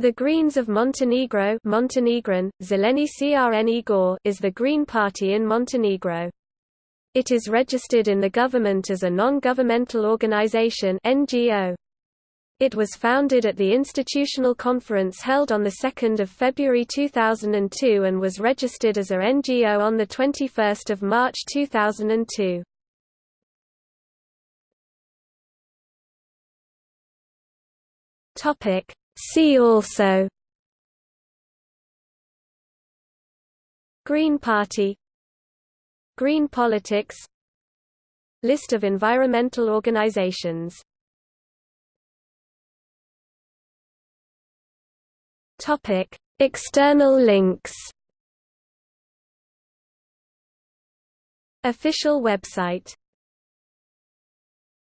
The Greens of Montenegro Montenegrin, Zeleni Crne Gore is the Green Party in Montenegro. It is registered in the government as a non-governmental organization NGO. It was founded at the Institutional Conference held on 2 February 2002 and was registered as a NGO on 21 March 2002. Topic See also Green Party Green politics List of environmental organizations Topic. External links Official website